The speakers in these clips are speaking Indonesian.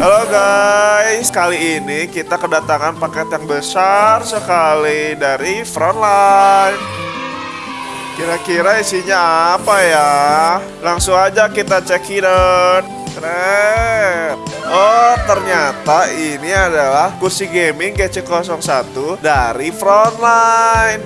Halo guys, kali ini kita kedatangan paket yang besar sekali dari Frontline. Kira-kira isinya apa ya? Langsung aja kita cekidot. Keren. Oh, ternyata ini adalah kursi gaming GC01 dari Frontline.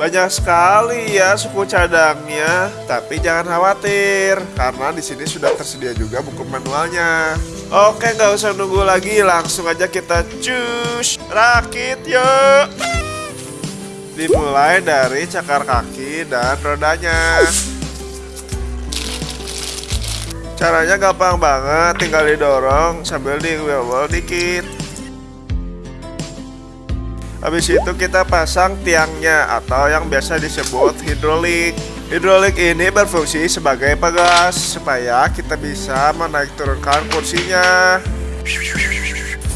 Banyak sekali ya suku cadangnya, tapi jangan khawatir karena di sini sudah tersedia juga buku manualnya. Oke, nggak usah nunggu lagi, langsung aja kita cus rakit yuk. Dimulai dari cakar kaki dan rodanya. Caranya gampang banget, tinggal didorong sambil di wheel dikit. Habis itu kita pasang tiangnya atau yang biasa disebut hidrolik. Hidrolik ini berfungsi sebagai pegas supaya kita bisa menaik turunkan kursinya.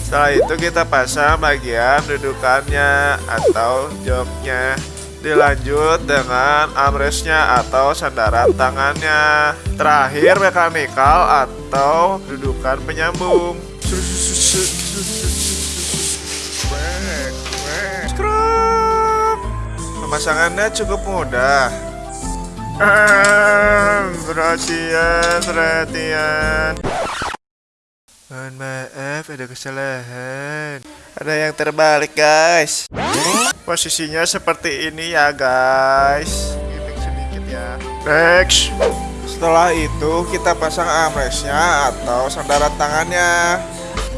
Setelah itu kita pasang bagian dudukannya atau joknya. Dilanjut dengan armrestnya atau sandaran tangannya. Terakhir mekanikal atau dudukan penyambung. Pemasangannya cukup mudah. Perhatian, perhatian. Mohon maaf, ada kesalahan. Ada yang terbalik, guys. Posisinya seperti ini ya, guys. Gimik sedikit ya. Next. Setelah itu kita pasang armrestnya atau sandaran tangannya.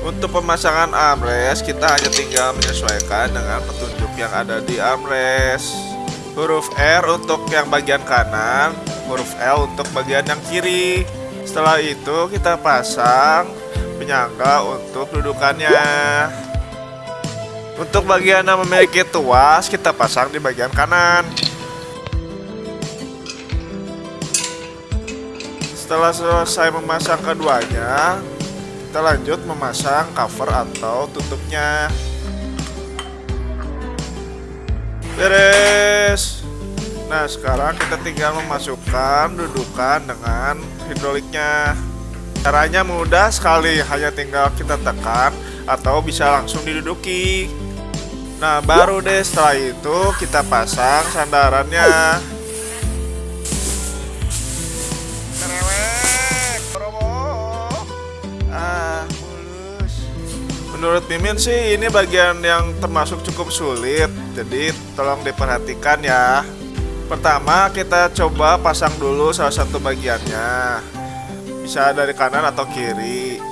Untuk pemasangan armrest kita hanya tinggal menyesuaikan dengan petunjuk yang ada di armrest. Huruf R untuk yang bagian kanan, huruf L untuk bagian yang kiri. Setelah itu kita pasang penyangga untuk dudukannya. Untuk bagian yang memiliki tuas kita pasang di bagian kanan. Setelah selesai memasang keduanya, kita lanjut memasang cover atau tutupnya. Beres. Nah, sekarang kita tinggal memasukkan dudukan dengan hidroliknya. Caranya mudah sekali, hanya tinggal kita tekan atau bisa langsung diduduki. Nah, baru deh setelah itu kita pasang sandarannya. Ah. Menurut Mimin sih ini bagian yang termasuk cukup sulit jadi tolong diperhatikan ya Pertama kita coba pasang dulu salah satu bagiannya. Bisa dari kanan atau kiri.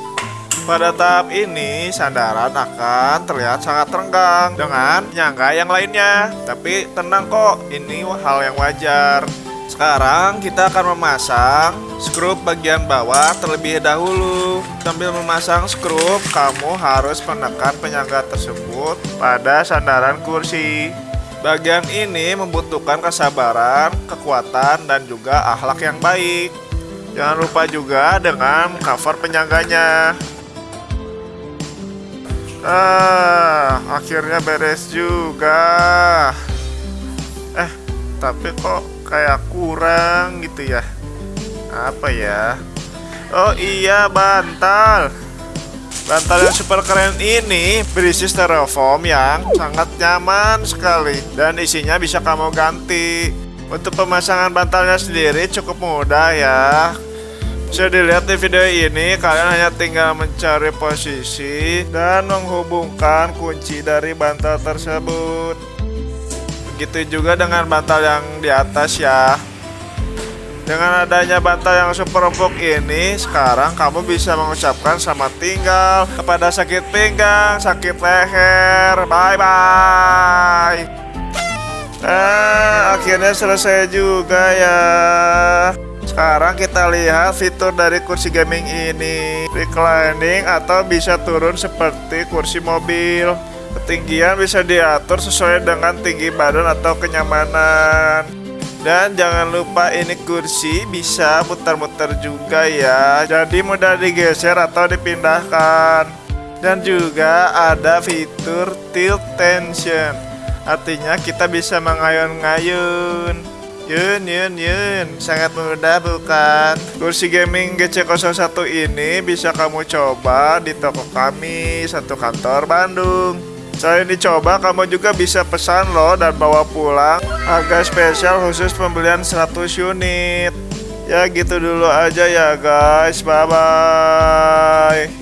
Pada tahap ini sandaran akan terlihat sangat renggang Dengan nyangka yang lainnya. Tapi tenang kok ini hal yang wajar. Sekarang kita akan memasang skrup bagian bawah terlebih dahulu. Sambil memasang skrup, kamu harus menekan penyangga tersebut pada sandaran kursi Bagian ini membutuhkan kesabaran, kekuatan, dan juga akhlak yang baik. Jangan lupa juga dengan cover penyangganya. Ah, akhirnya beres juga. Eh, tapi kok kayak kurang gitu ya? Apa ya? Oh iya bantal Bantal yang super keren ini berisi styrofoam yang sangat nyaman sekali. Dan isinya bisa kamu ganti. Untuk pemasangan bantalnya sendiri cukup mudah ya. Bisa dilihat di video ini kalian hanya tinggal mencari posisi Dan menghubungkan kunci dari bantal tersebut. Begitu juga dengan bantal yang di atas ya Dengan adanya bantal yang super empuk ini Sekarang kamu bisa mengucapkan selamat tinggal Kepada sakit pinggang, sakit leher. Bye-bye. Nah, akhirnya selesai juga ya. Sekarang kita lihat fitur dari kursi gaming ini. Reclining atau bisa turun seperti kursi mobil. Ketinggian bisa diatur sesuai dengan tinggi badan atau kenyamanan Dan jangan lupa ini kursi bisa muter-muter juga ya Jadi mudah digeser atau dipindahkan Dan juga ada fitur tilt tension Artinya kita bisa mengayun-ngayun Yun, yun, yun. Sangat mudah bukan? Kursi gaming GC01 ini bisa kamu coba di toko kami satu kantor Bandung. Selain dicoba, kamu juga bisa pesan loh dan bawa pulang. Harga spesial khusus pembelian 100 unit. Ya gitu dulu aja ya guys. Bye-bye.